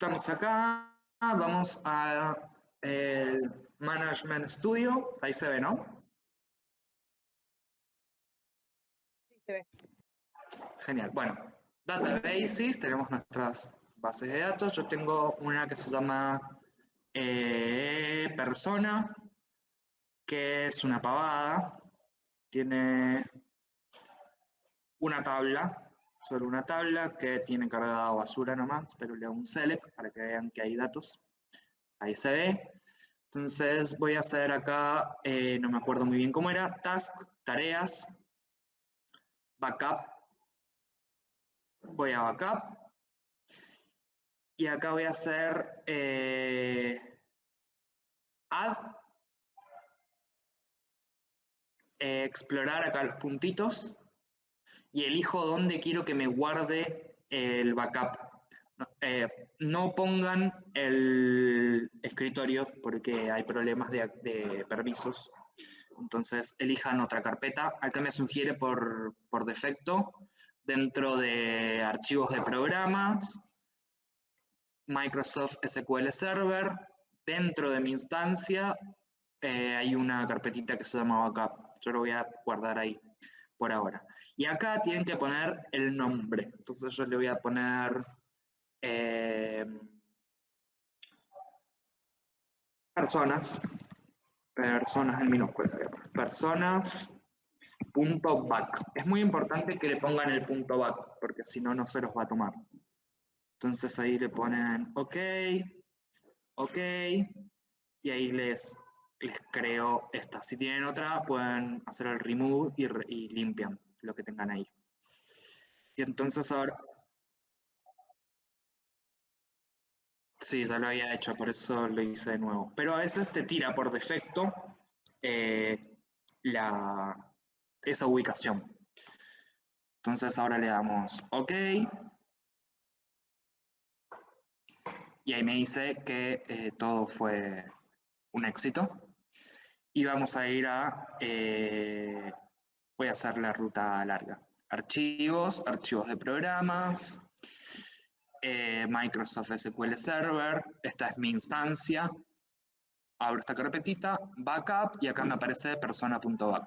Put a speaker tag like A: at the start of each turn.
A: Estamos acá, vamos a el Management Studio, ahí se ve, ¿no?
B: Sí, se ve.
A: Genial, bueno, Databases, tenemos nuestras bases de datos, yo tengo una que se llama eh, Persona, que es una pavada, tiene una tabla solo una tabla que tiene cargada basura nomás, pero le hago un select para que vean que hay datos. Ahí se ve. Entonces voy a hacer acá, eh, no me acuerdo muy bien cómo era, task, tareas, backup. Voy a backup. Y acá voy a hacer eh, add. Eh, explorar acá los puntitos y elijo dónde quiero que me guarde el backup. Eh, no pongan el escritorio porque hay problemas de, permisos. Entonces elijan otra carpeta. Acá me sugiere por, defecto dentro de archivos de programas, Microsoft SQL Server, dentro de mi instancia eh, hay una carpetita que se llama backup. Yo lo voy a guardar ahí por ahora. Y acá tienen que poner el nombre. Entonces yo le voy a poner eh, personas, personas en minúscula, personas punto back. Es muy importante que le pongan el punto back, porque si no, no se los va a tomar. Entonces ahí le ponen OK, OK, y ahí les creo esta. Si tienen otra, pueden hacer el remove y, limpian lo que tengan ahí. Y entonces ahora... Sí, ya lo había hecho, por eso lo hice de nuevo. Pero a veces te tira por defecto eh, la, esa ubicación. Entonces ahora le damos OK. Y ahí me dice que eh, todo fue un éxito y vamos a ir a, eh, voy a hacer la ruta larga. Archivos, archivos de programas, eh, Microsoft SQL Server, esta es mi instancia, abro esta carpetita, backup, y acá me aparece persona.backup.